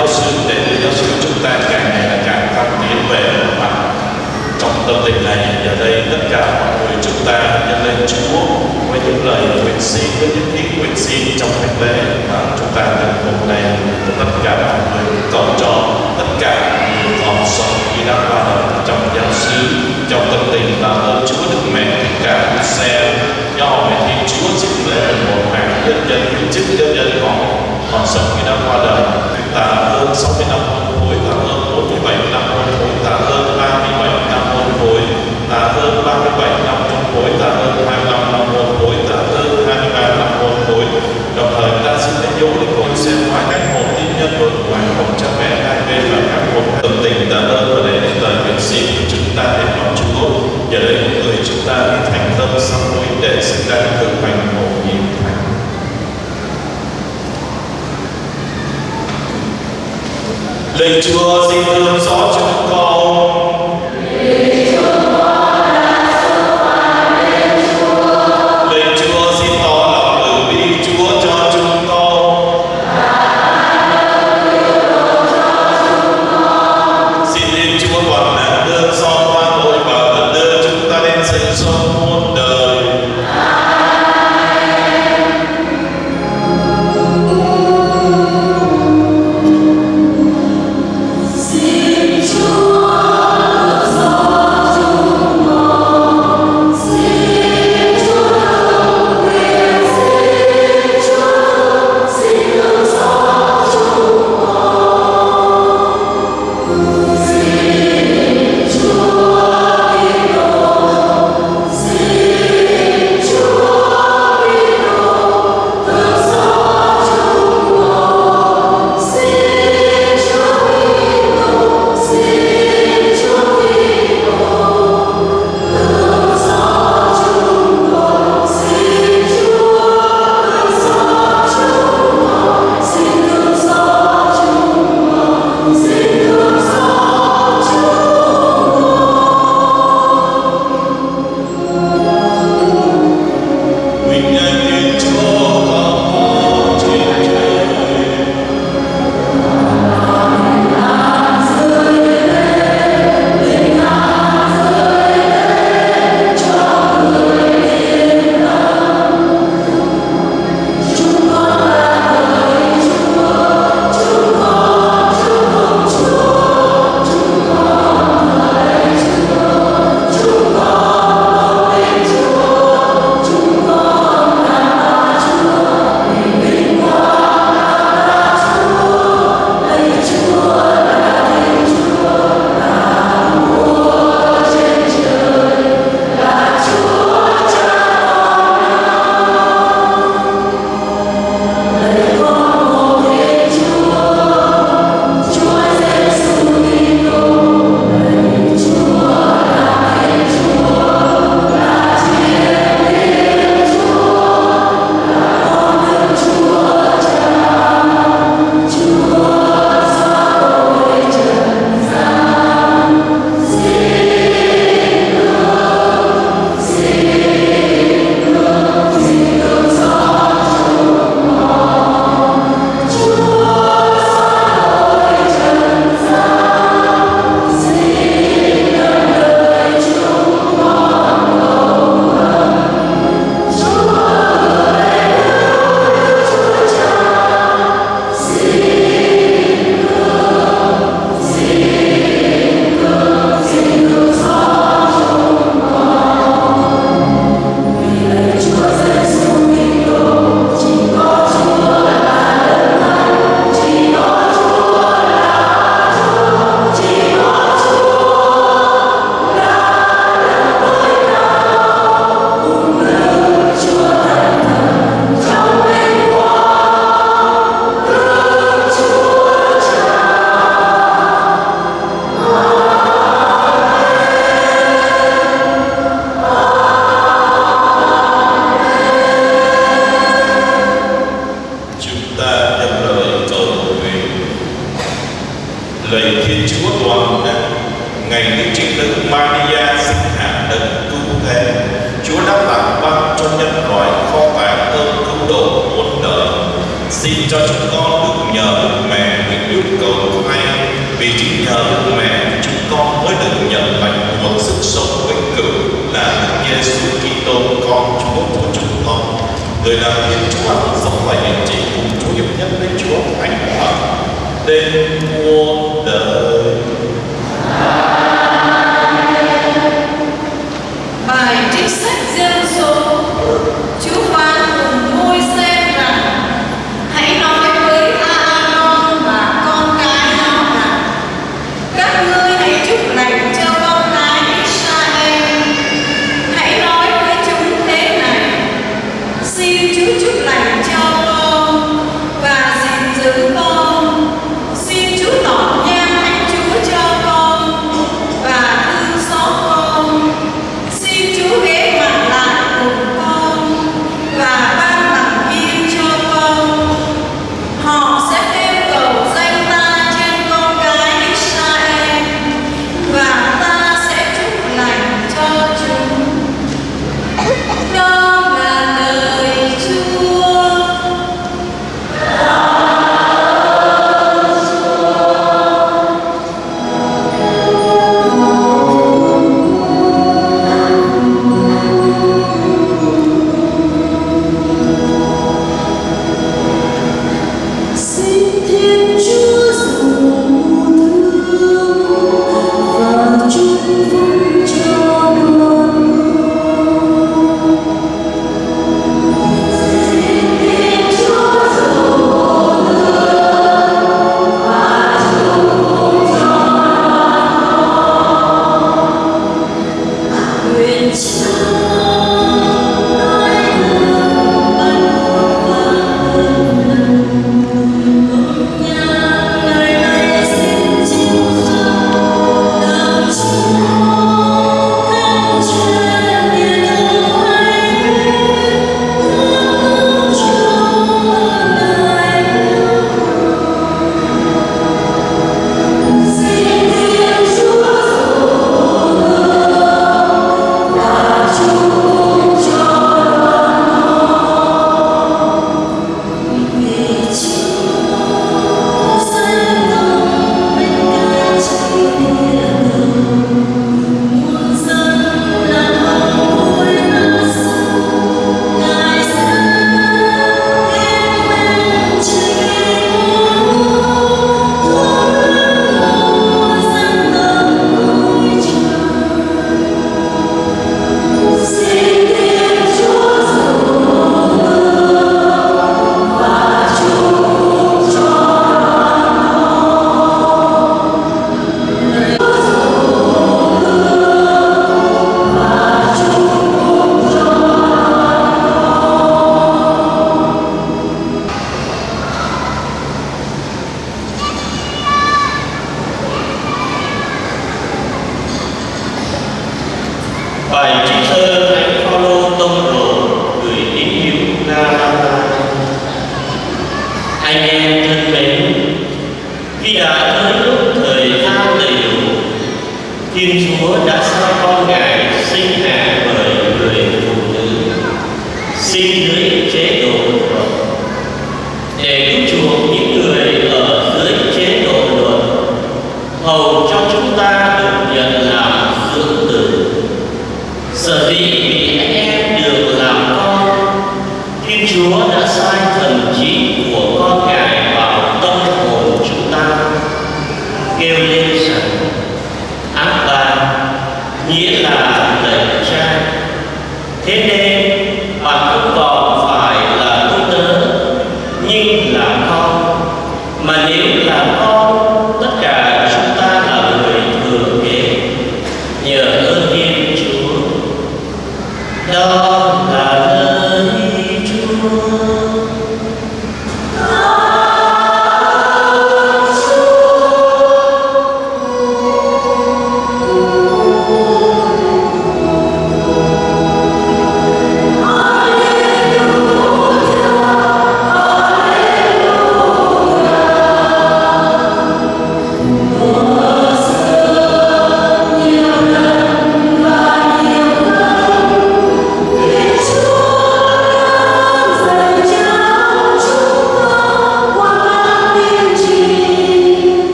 giáo sư để nữ giáo sư chúng ta càng ngày là càng tăng tiến về mặt trong tâm tình này giờ đây tất cả mọi người chúng ta nhân lên Chúa với những lời nguyện xin với những tiếng nguyện xin trong thánh lễ mà chúng ta được hôm nay tất cả mọi người cầu cho tất cả những con sống khi đã qua đời trong giáo sư trong tâm tình là ơn Chúa được Mẹ cả xe do mẹ Thiên Chúa xin lễ một mạng nhân dân hữu chức nhân dân họ còn sống khi đang qua đời. Tạ ta hơn 60 năm hôn phối ta hơn 47 năm hôn phối ta hơn 37 năm hôn phối ta hơn 37 năm hôn phối ta hơn 25 năm hôn phối ta hơn 23 năm hôn phối đồng thời, ta xin đánh dấu để con xem hóa các hồn tín nhân vượt ngoài hồn cha mẹ, hai bên là các hồn tâm tình. Tạ ơn và để chúng ta nguyện xin chúng ta đến lòng Chúa. Giờ đây những người chúng ta thành tâm sám hối để xin đang thực hành hồn nhiệm Lệnh chúa xin thương xót chúng con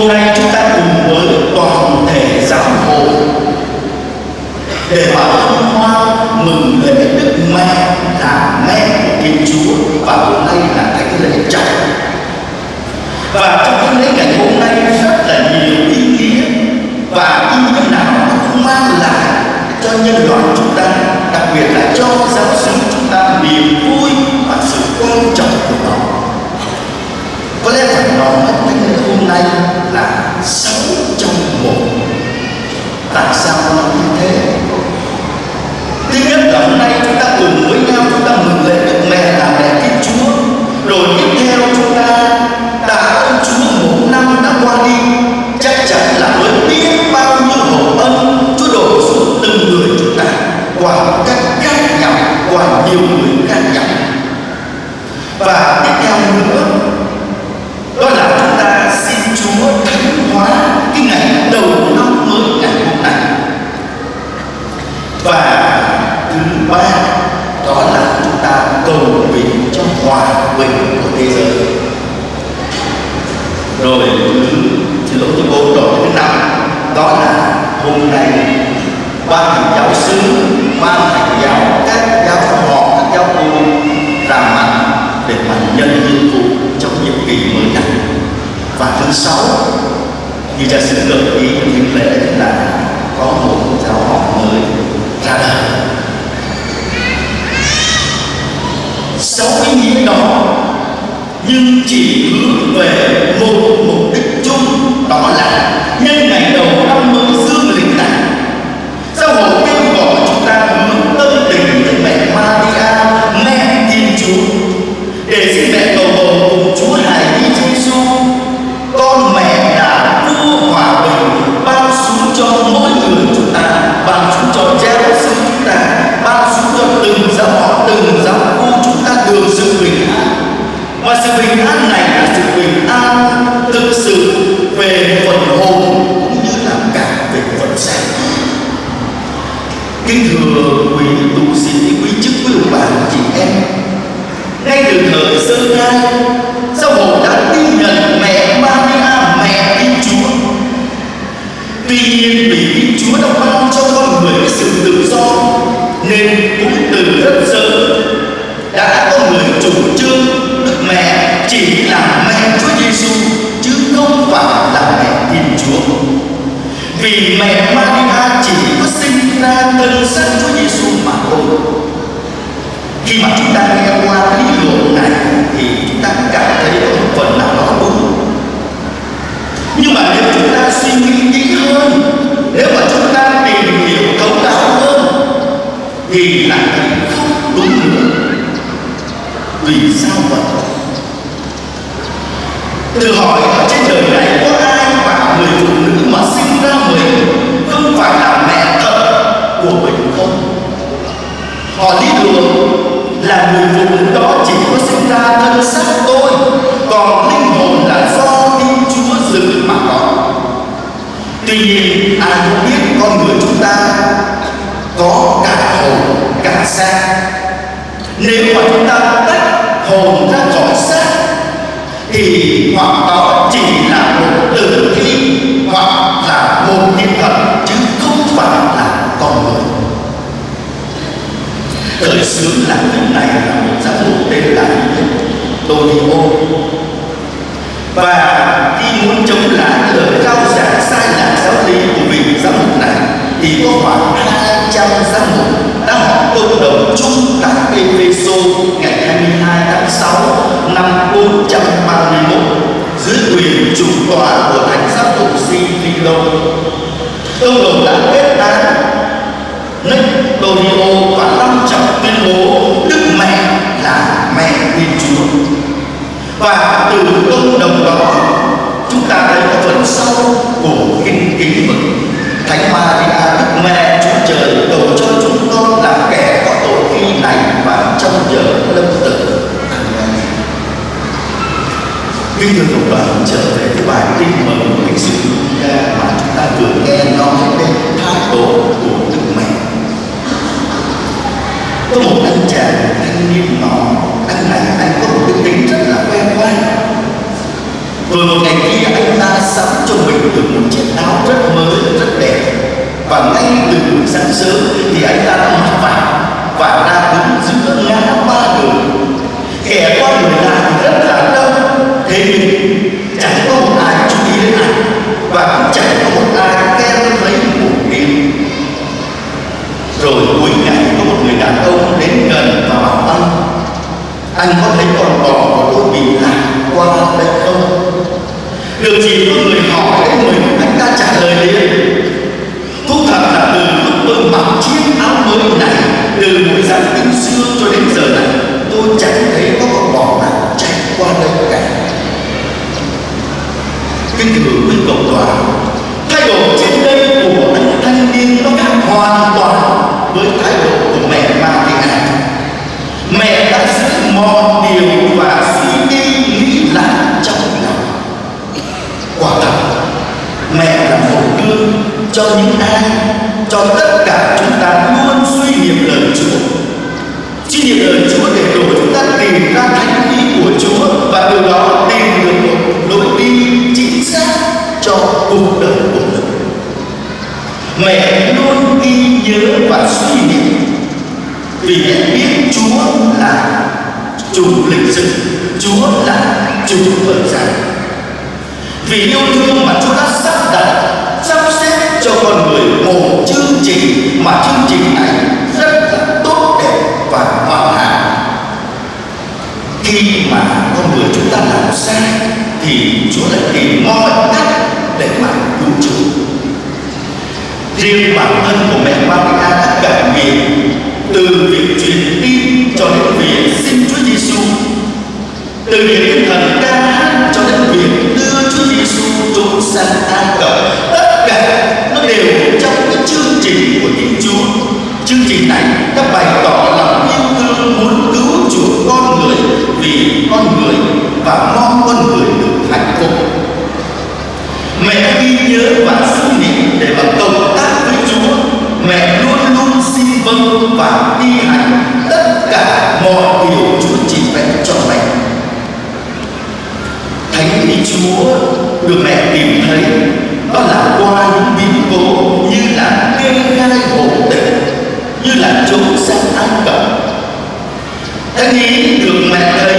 full-time phần hồn, cũng như là cả về phần xác kính thưa quý tu sĩ, quý chức, quý đồng bào, chị em. Ngay từ thời sơ khai giáo hội đã tin nhận mẹ Maria, mẹ Thiên Chúa. Tuy nhiên, vì Thiên Chúa đã ban cho vì mẹ Maria chỉ có sinh ra thân sắc Chúa Giêsu mà thôi. Khi mà chúng ta nghe qua lý luận này thì chúng ta cảm thấy có một phần nào đó đúng. Nhưng mà nếu chúng ta suy nghĩ kỹ hơn, nếu mà chúng ta tìm hiểu thấu đáo hơn, thì lại không đúng nữa. Vì sao vậy? Thử hỏi Lý đường là người phụ nữ đó chỉ có sinh ra thân xác tôi, Còn linh hồn là do Thiên Chúa dự mà có. Tuy nhiên, ai cũng biết con người chúng ta có cả hồn, cả xác. Nếu mà chúng ta tách hồn ra khỏi xác, thì hoặc đó chỉ là một tử thi hoặc là một hiện vật. Khởi xướng làm việc này là một giám mục tên là Tonio và khi muốn chống lại lời cao giảng sai lạc giáo lý của vị giám mục này, thì có khoảng 200 giám mục đã họp cộng đồng chung tại Efeso ngày 22 tháng 6 năm 431 dưới quyền chủ tọa của thánh giáo mục Sifilo. Cộng đồng đã kết án Nectorio và long trọng tuyên bố Đức Mẹ là mẹ Thiên Chúa. Và từ công đồng đó, chúng ta thấy có phần sau của kinh kính mừng Thánh Maria, Đức Mẹ Chúa Trời đổ cho chúng con là kẻ có tội khi này và trong giờ lâm tử. Kính thưa cộng đoàn, trở về cái bài kinh mừng lịch sử Luca mà chúng ta vừa nghe nói đến thái độ của Đức Mẹ. Có một anh chàng thanh niên nọ, anh này anh có một cái tính rất là quen quen. Rồi một ngày kia anh ta sắm cho mình được một chiếc áo rất mới, rất đẹp. Và ngay từ buổi sáng sớm thì anh ta đã mặc vào và ra đứng giữa ngã ba đường. Kẻ qua người lại thì rất là đông, thế nhưng chẳng có một ai chú ý đến anh và cũng chẳng có một ai khen thấy một tiếng. Rồi cuối ngày đàn ông đến gần và bảo anh Anh có thấy con bò của tôi bị lạc qua đây không? Được chỉ có người hỏi đến mình, Anh ta trả lời liền. Thú thật là từ lúc tôi mặc chiếc áo mới này, Từ buổi sáng tinh xưa cho đến giờ này, Tôi chẳng thấy có con bò nào chạy qua đây cả. Kính thưa quý cộng đoàn, thay đổi trên đây của anh thanh niên nó khác hoàn toàn với thái độ của mẹ Maria. Mẹ đã mọi điều và suy nghĩ nghĩ lại trong lòng. Quả thật, mẹ là một gương cho những ai, cho tất cả chúng ta luôn suy niệm lời Chúa. Suy niệm lời Chúa để rồi chúng ta tìm ra thánh ý của Chúa và từ đó tìm được một lối đi chính xác cho cuộc đời của mình mẹ luôn ghi nhớ và suy niệm vì mẹ biết Chúa là chủ lịch sử Chúa là chủ thời gian vì yêu thương mà Chúa đã sắp đặt, sắp xếp cho con người một chương trình mà chương trình này rất là tốt đẹp và hoàn hảo. Khi mà con người chúng ta làm sai, thì Chúa lại tìm mọi cách để mà cứu chúng riêng bản thân của mẹ Maria đã cảm nghiệm từ việc truyền tin cho đến việc sinh từ những tinh thần ca hát cho đến việc đưa Chúa Giêsu trốn sang an Cập, tất cả nó đều trong cái chương trình của Thiên Chúa. Chương trình này đã bày tỏ lòng yêu thương muốn cứu chuộc con người vì con người và mong con người được hạnh phúc. Mẹ ghi nhớ và được mẹ tìm thấy đó là qua những biến cố như là kê khai hộ tịch, như là trốn sang Ai Cập. anh ý được mẹ thấy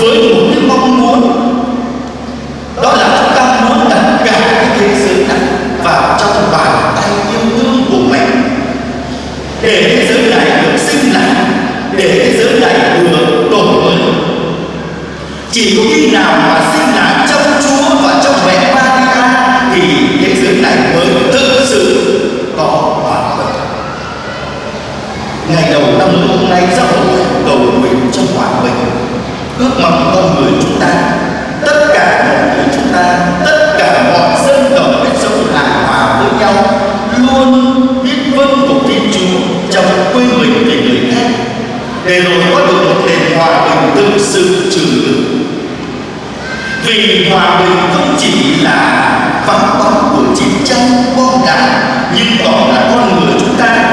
với một cái mong muốn. Đó là chúng ta muốn đặt cả cái thế giới này vào trong bàn tay yêu thương của mình. Để thế giới này được sinh lại, để thế giới này được đổi mới. Chỉ có khi nào mà sinh để rồi có được một nền hòa bình thực sự trường tồn vì hòa bình không chỉ là vắng bóng của chiến tranh bom đạn, nhưng còn là con người chúng ta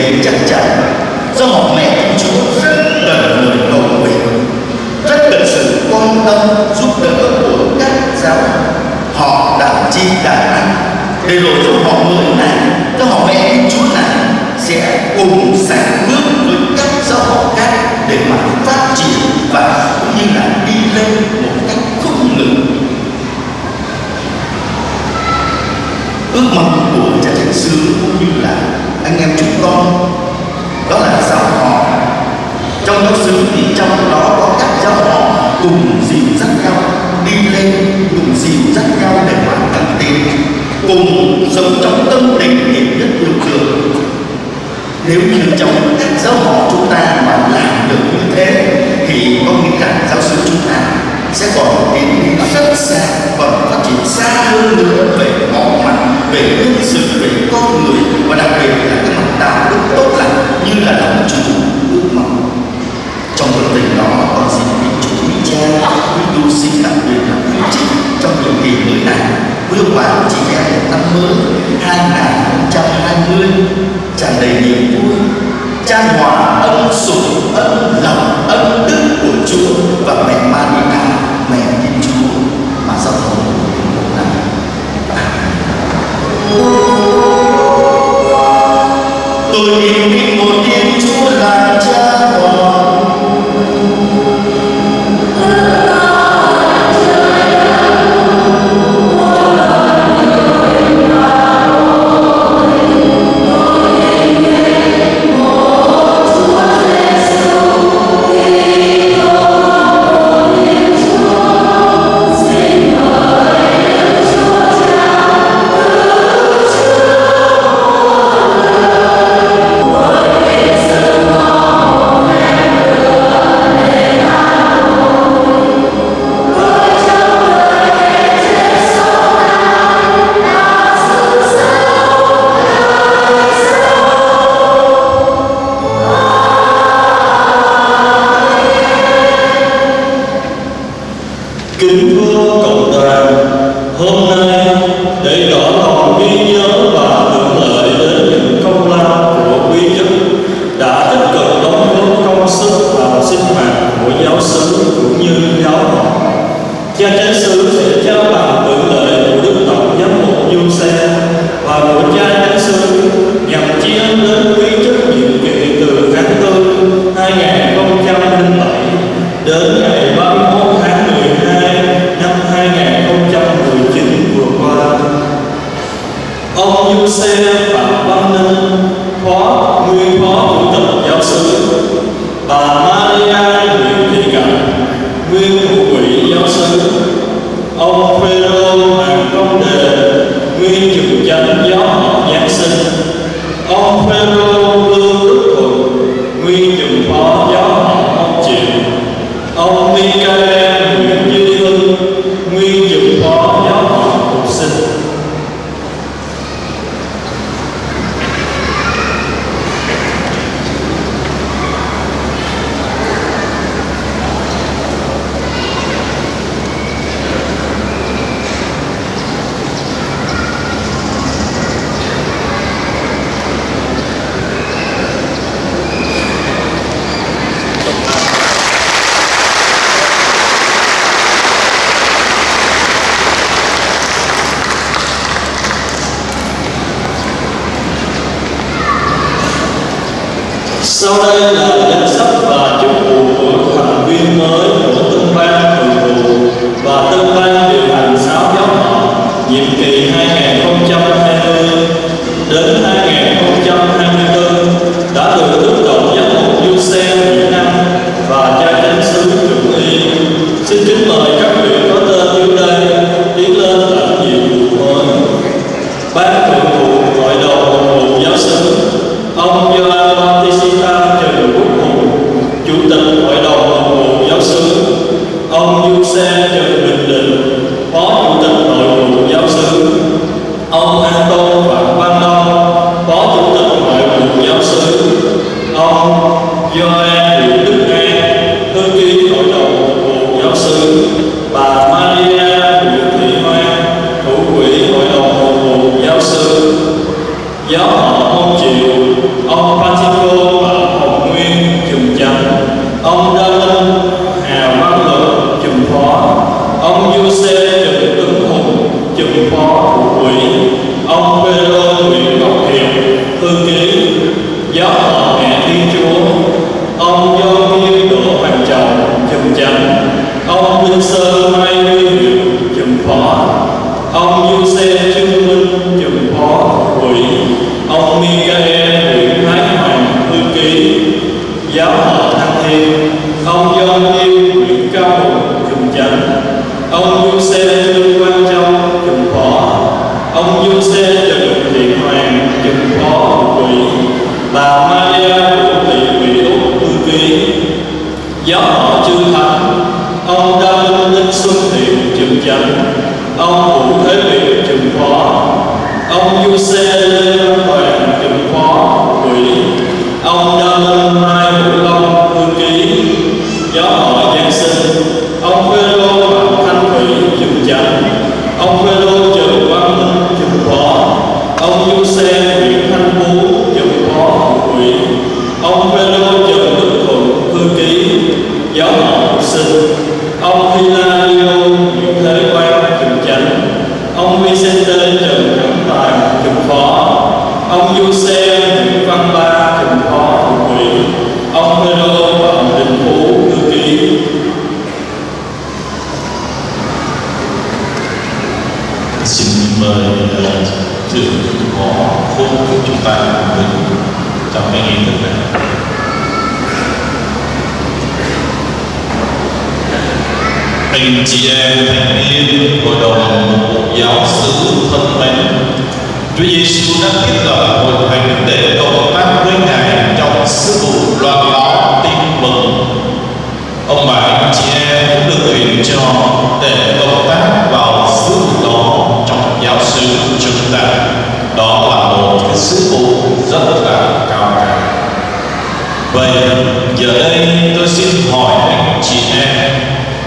vì thế chắc chắn do một mẹ của chúa rất cần người cầu nguyện, rất cần sự quan tâm, giúp đỡ của các giáo họ đã chi đàn ăn. Để rồi cho họ mới này cho họ mẹ của chúa này sẽ cùng sánh bước với các giáo họ khác để mà phát triển và cũng như là đi lên một cách không ngừng. Ước mong của cha thánh sứ cũng như anh em chúng con, đó là giáo họ. Trong giáo xứ thì trong đó có các giáo họ cùng dìu dắt nhau đi lên, cùng dìu dắt nhau để hoàn thành tin cùng sống trong tâm tình hiệp nhất yêu thương nếu như trong các giáo họ chúng ta mà làm được như thế, thì có nghĩa rằng giáo sư chúng ta sẽ còn tiến đi rất xa và phát triển xa hơn nữa về mọi mặt, về nhân sự, về con người, và đặc biệt là cái mặt đạo đức tốt lành như là lòng chủ ước mong. Trong phần tình đó, con xin quý chủ, quý cha, quý tu sĩ đặc biệt là quý chị trong nhiệm kỳ mới này, quý ông bà, chị em một năm mới 2020 tràn đầy niềm vui chan hòa ân sủng, ân lòng, ân đức của Chúa và mẹ Maria mẹ Thiên Chúa. Mà giao hội một tôi yêu kính một Thiên Chúa là Cha Hoàng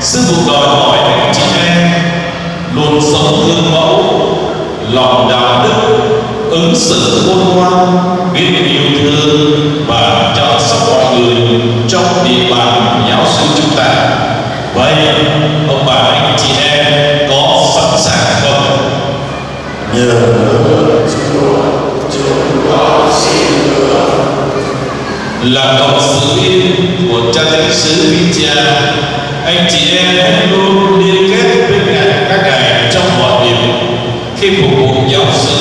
sư phụ đòi hỏi anh chị em luôn sống gương mẫu lòng đạo đức ứng xử khôn ngoan biết yêu thương và chăm sóc mọi người trong địa bàn giáo sư chúng ta. Vậy ông bà anh chị em có sẵn sàng không? Nhờ Chúa chúng con xin là cộng sự viên của cha thánh sứ Vinh anh chị em hãy luôn liên kết với ngài các ngài trong mọi việc. Khi phục vụ giáo sư,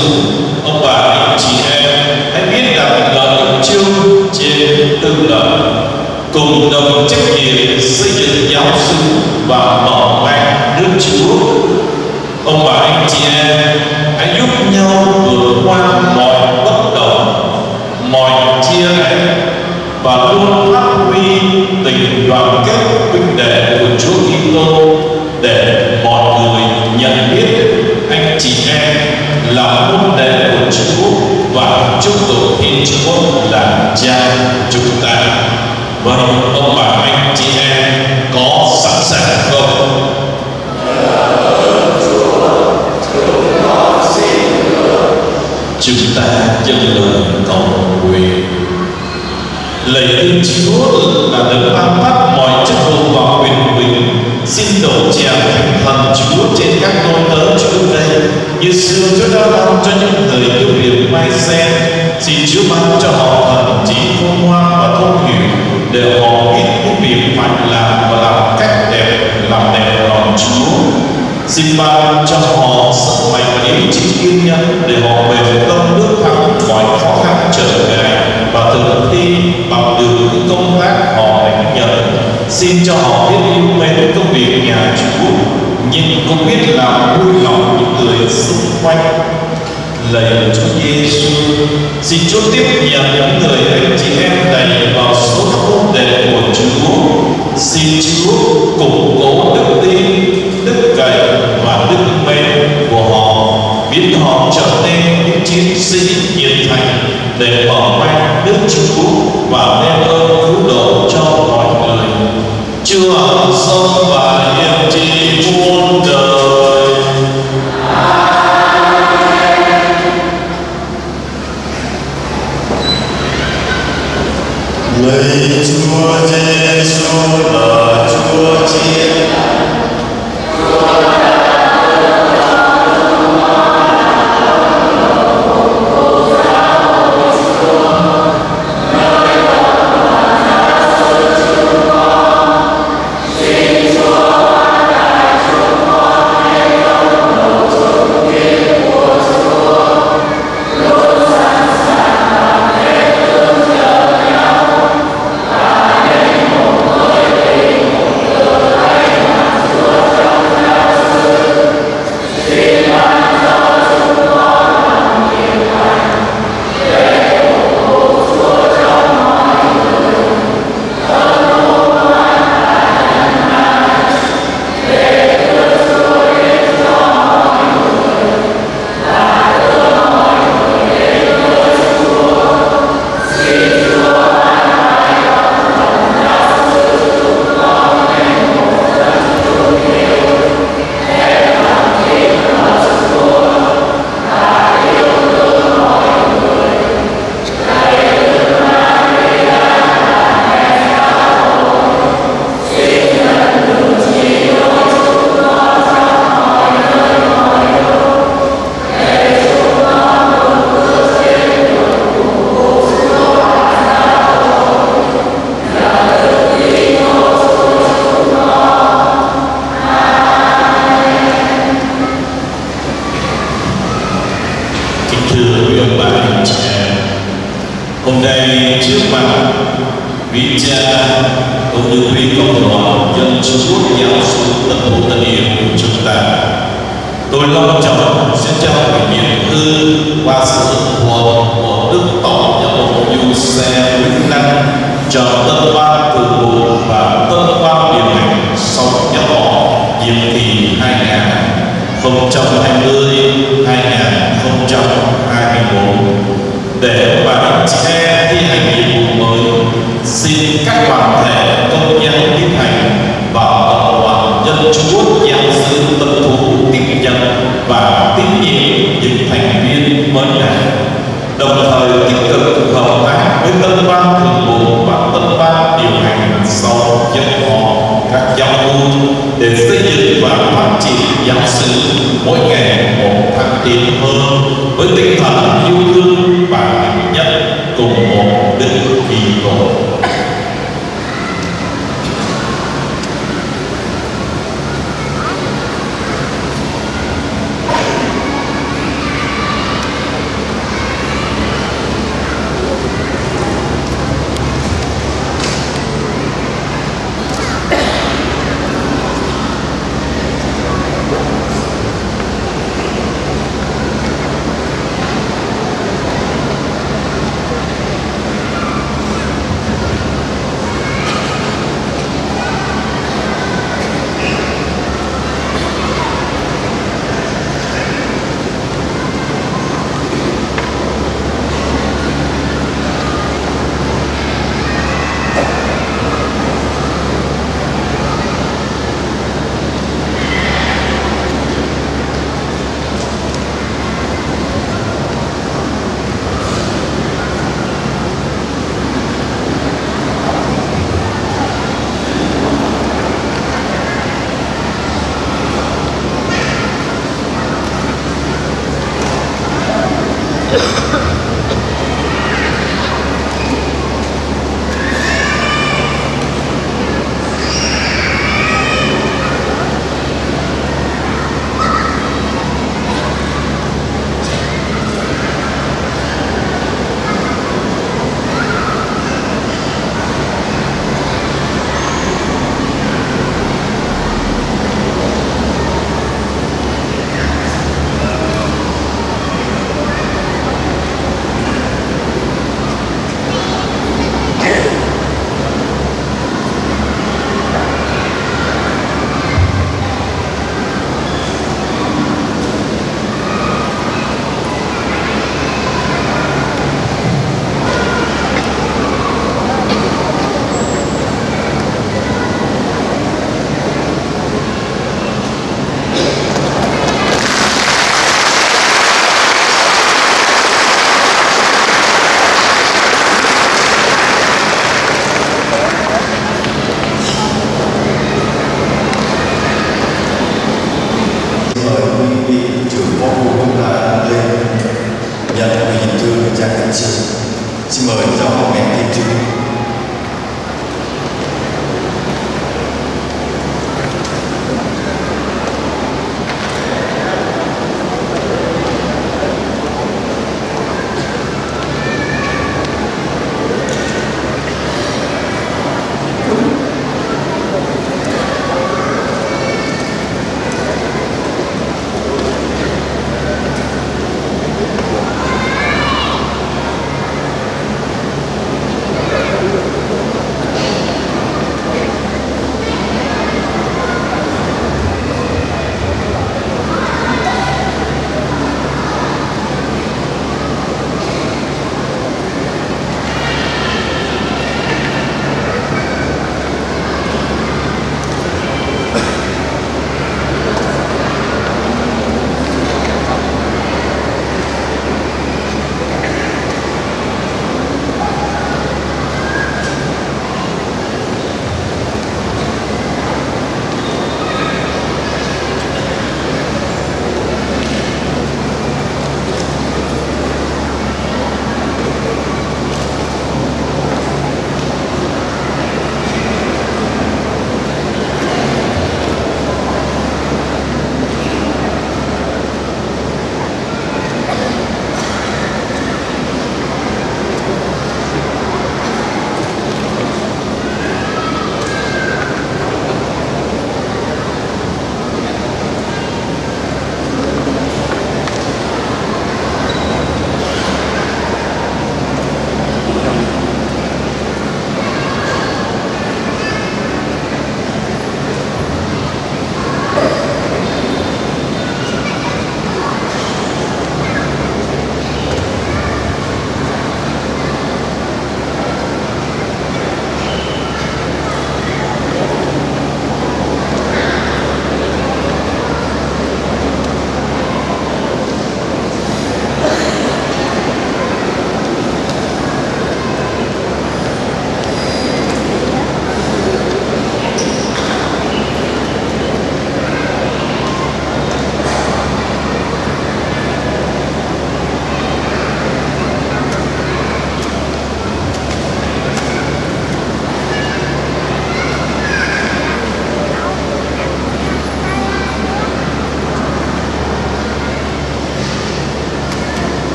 ông bà, anh chị em hãy biết đặt lời ích chung trên tương lợi cùng đồng trách nhiệm xây dựng giáo sư và mở mang nước Chúa. Ông bà, anh chị em hãy giúp nhau vượt qua mọi bất đồng, mọi chia rẽ và luôn phát huy tình đoàn kết Kitô để mọi người nhận biết anh chị em là môn đệ của Chúa và chúc tụng Thiên Chúa là Cha chúng ta. Vậy ông bà anh chị em có sẵn sàng không? Chúng ta dâng lời cầu nguyện lạy thiên Chúa là đấng ban phát mọi chức vụ và quyền bình xin đổ chèo thành thần Chúa trên các ngôi tớ Chúa đây như xưa Chúa đã ban cho những người yêu điểm mai sen xin Chúa ban cho họ thần trí khôn ngoan và thông hiểu để họ biết những việc phải làm và làm cách đẹp, làm đẹp lòng Chúa. Xin ban cho họ sức mạnh và ý chí kiên nhẫn, để họ về tâm bước thắng mọi khó khăn trở ngại. Và thực thi bằng được những công tác họ đánh xin cho họ biết yêu mến công việc nhà Chúa. Nhưng cũng biết làm vui lòng những người xung quanh. Lạy Chúa Giêsu xin Chúa tiếp nhận những người anh chị em này vào số môn đề của Chúa. Xin Chúa củng cố đức tin, đức cậy và đức mến của họ, biến họ trở nên những chiến sĩ nhiệt thành để mở mang nước Chúa. Chúa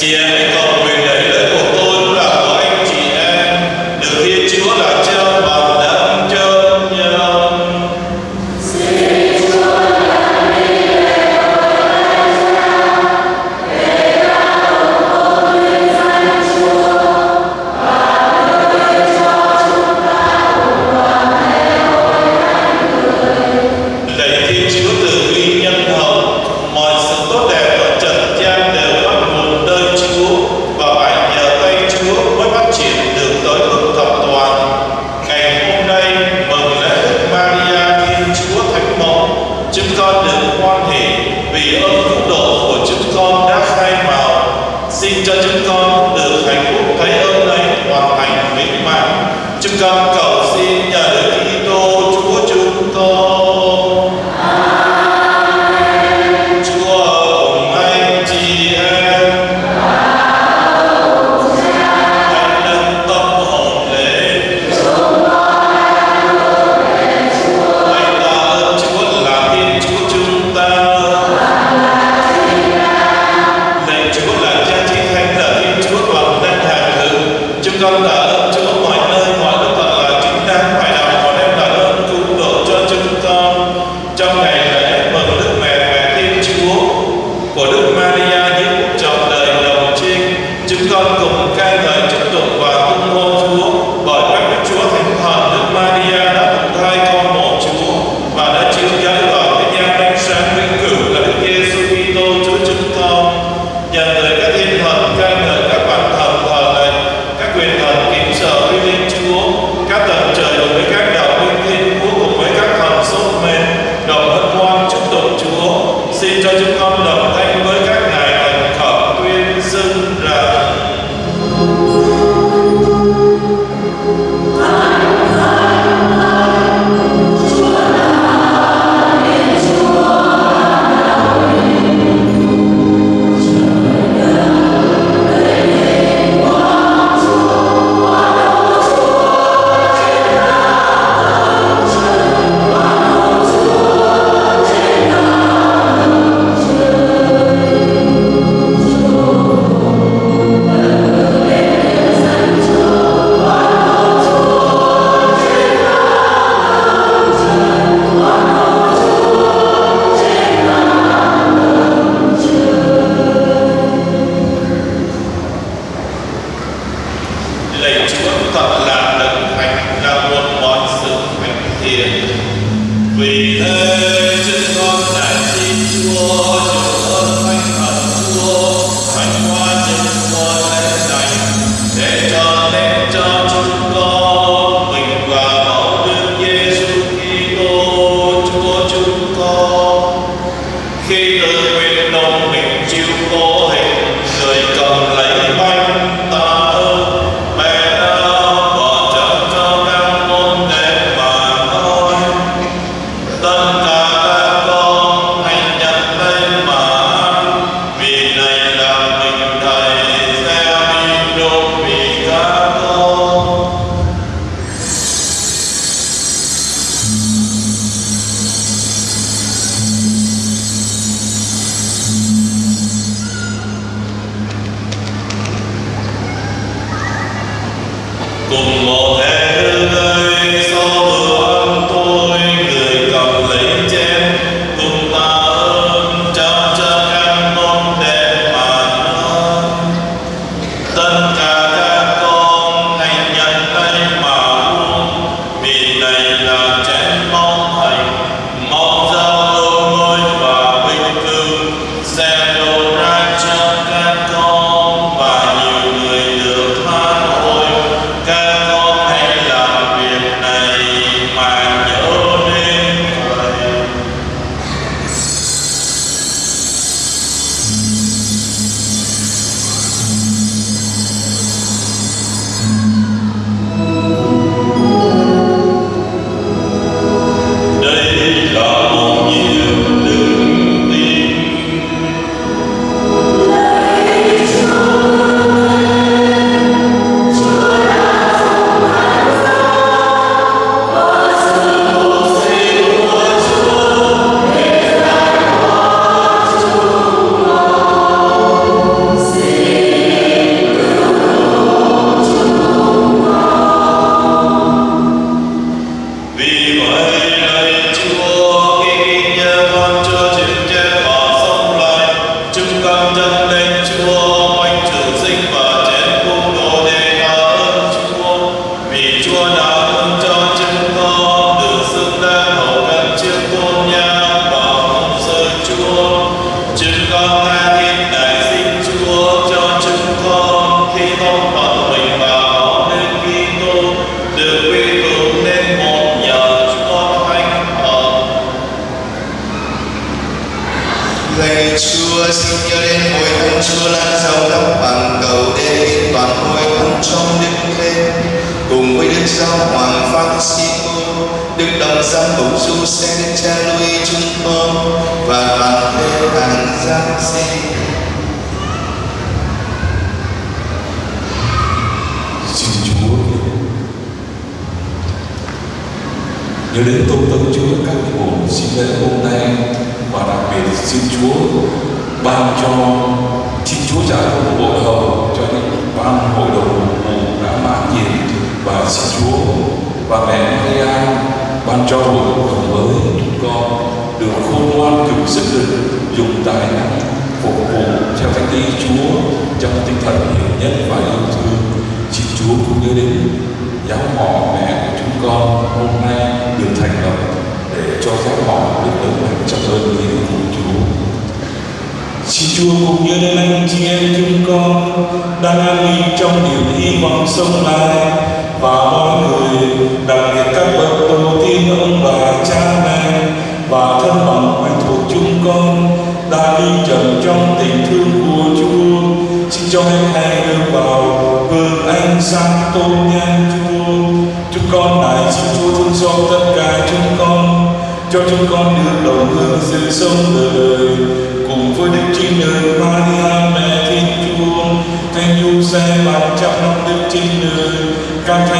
chị em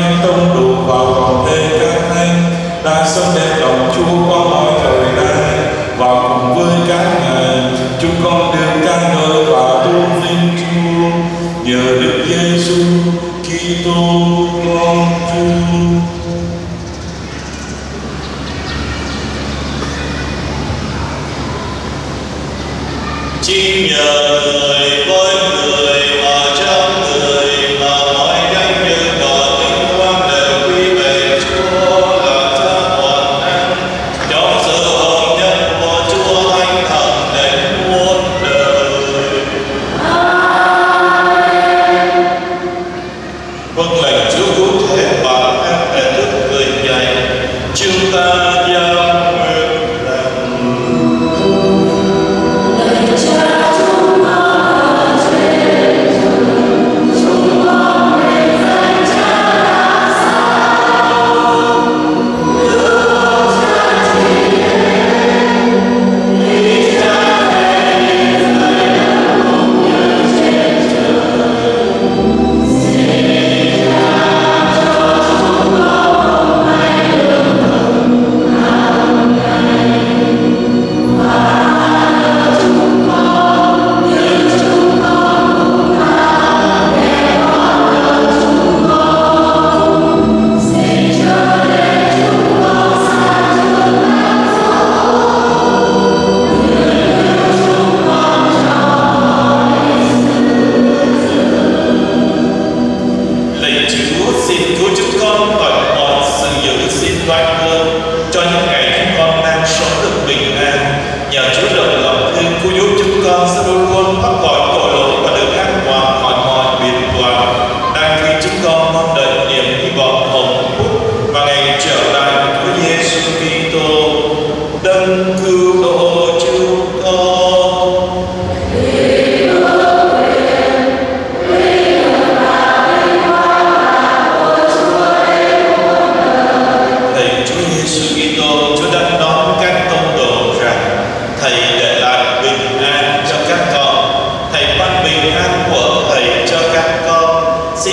anh tông đổ vào vòng thế các thanh đã sống đẹp lòng chúa qua mọi thời đại. Và cùng với các ngài, chúng con được ca ngợi và tôn vinh chúa. Nhờ đức giêsu kitô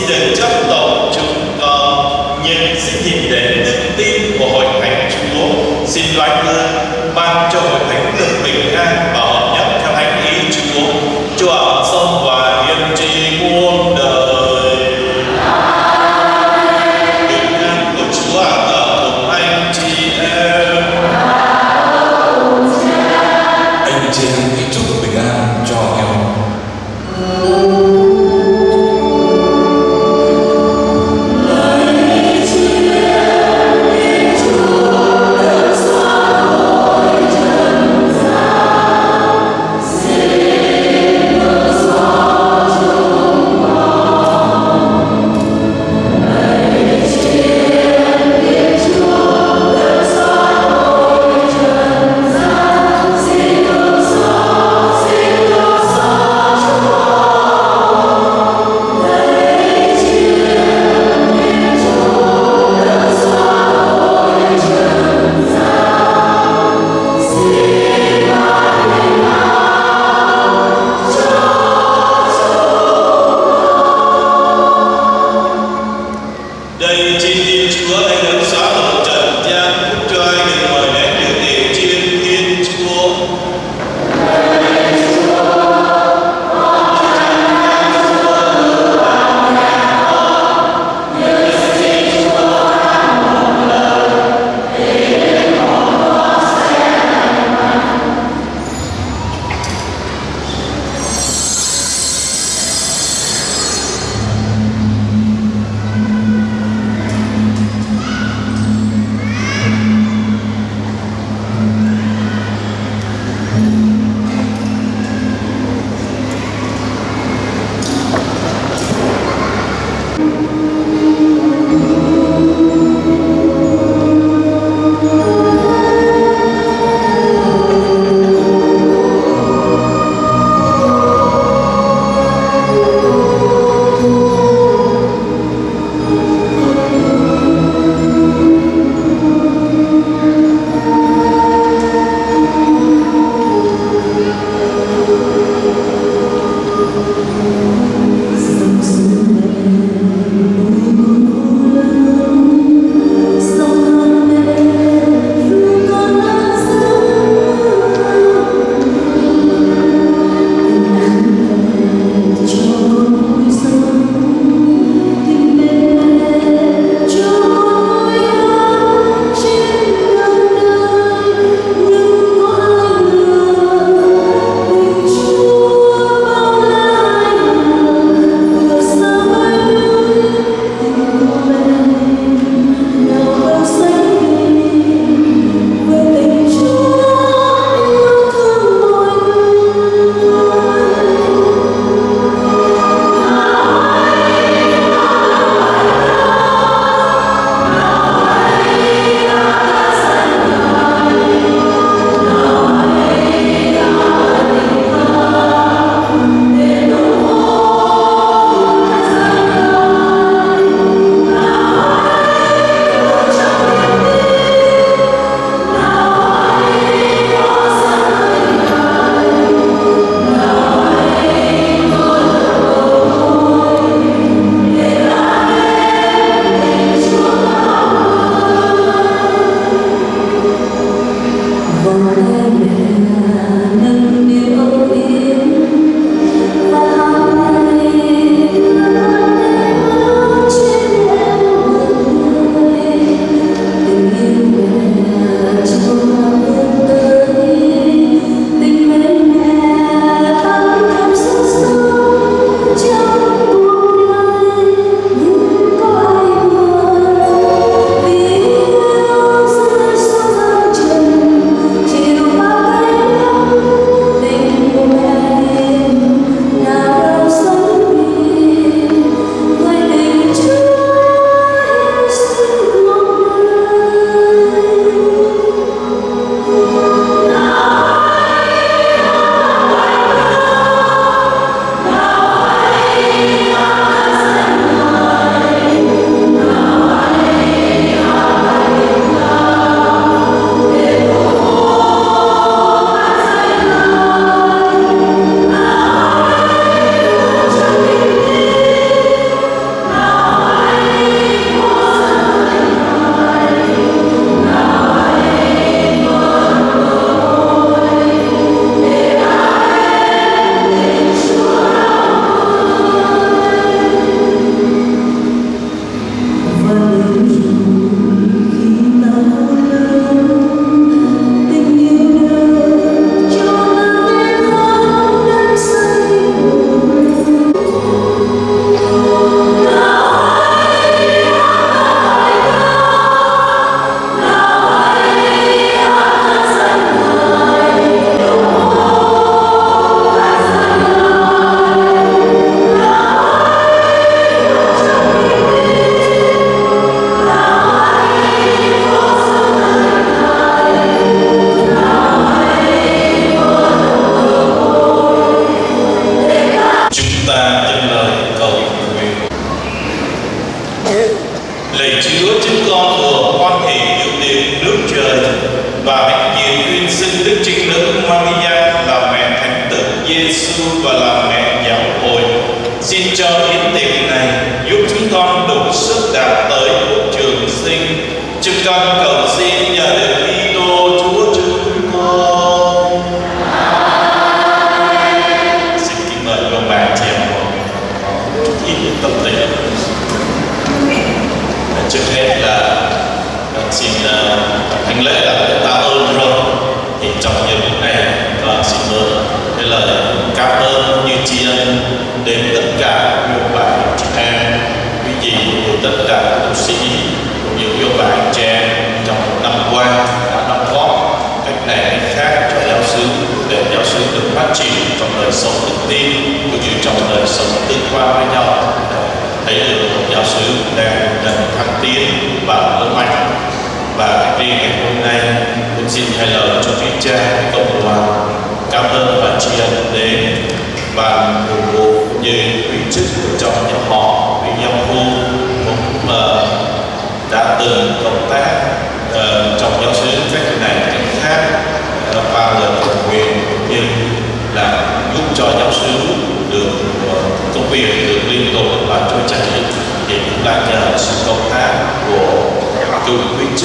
được trong lòng chúng con. Nhưng xin nhìn đến đức tin của hội thánh chúa, xin loan ơn ban cho hội thánh được bình an bảo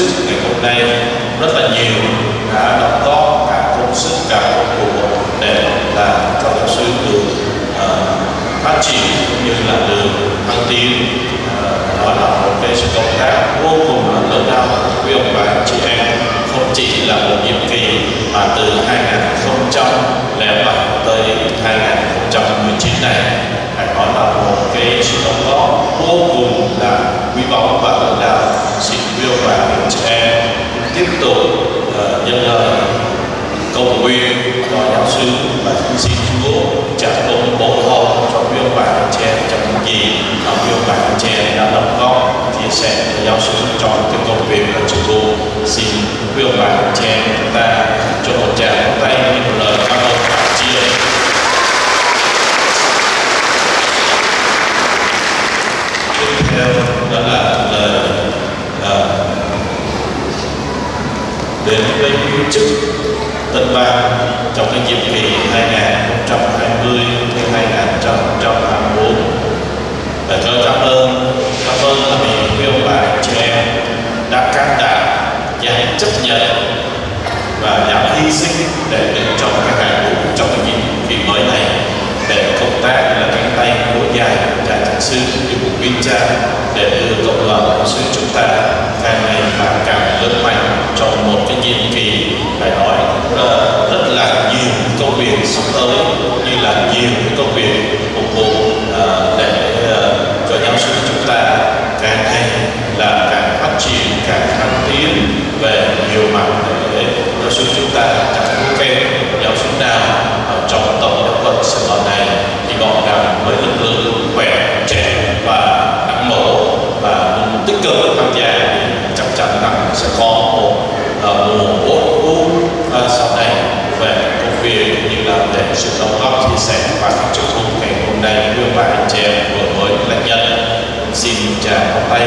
sức ngày hôm nay rất là nhiều đã đóng góp cả công sức cả công của để làm cho giáo sư được uh, phát triển cũng như là được thăng tiến. Uh, đó là một cái sự công tác vô cùng là lớn lao của quý ông bà anh chị em. Không chỉ là một nhiệm kỳ mà từ 2007 tới 2019 này phải nói là một cái sự đóng góp vô cùng là quý báu và lớn lao. Xin yêu ông bà chị em tiếp tục uh, nhân lời cầu nguyện cho giáo sư và xin Chúa trả công bổ hậu cho quý ông bà chị em trong những gì mà quý ông bà chị em đã đóng góp chia sẻ cho giáo sư trong cái công việc của chúng tôi xin quý ông bà chị em chúng ta cho một tràng tay một lời cảm ơn và tri ân tiếp theo đó là lời uh, đến viên chức tân bang trong cái nhiệm kỳ 2020 đến 2024 và cho cảm ơn cảm ơn là vì quý ông bà chị em đã can đảm và chấp nhận và dám hy sinh để đứng trong cái hàng ngũ trong cái nhiệm kỳ mới này để công tác là cánh tay nối dài của cha chẳng sư của của quý cha để đưa cộng đoàn sư chúng ta càng ngày càng càng lớn mạnh trong một cái nhiệm kỳ phải nói uh, rất là nhiều công việc sắp tới như là nhiều công việc phục vụ uh, để uh, cho giáo sư chúng ta càng ngày là càng phát triển càng thăng tiến về nhiều mặt để giáo sư chúng ta chẳng thua kém giáo sư nào ở trong tổng giáo phận sài gòn này. Thì gọn gàng với lực lượng khỏe trẻ và năng mẫu và tích cực tham gia thì chắc chắn rằng sẽ có một uh, mùa bổ vũ uh, sau này về công việc như là để sự đóng góp chia sẻ và các chức vụ ngày hôm nay. Đưa bà anh chị em vừa mới lãnh nhận xin chào một tay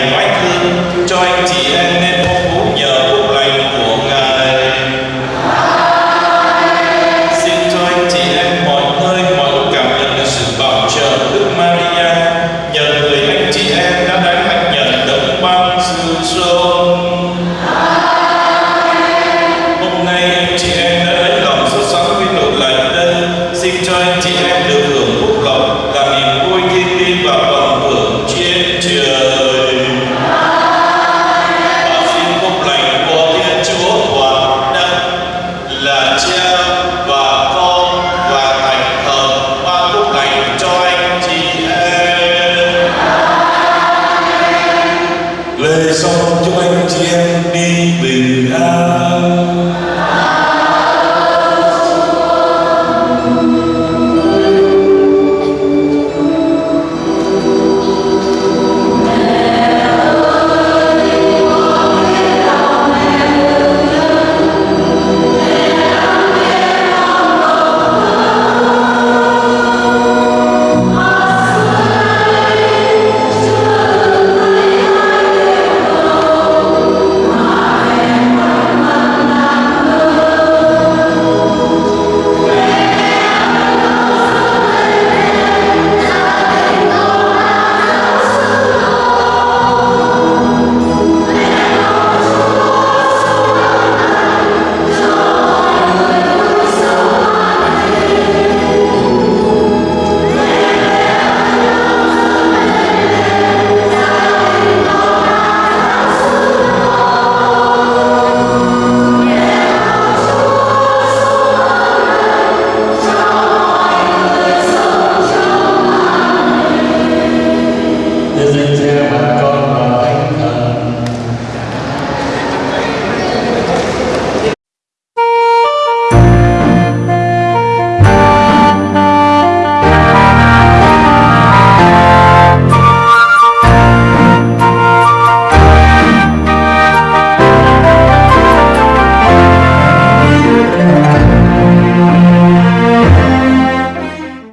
này của anh cho anh chị em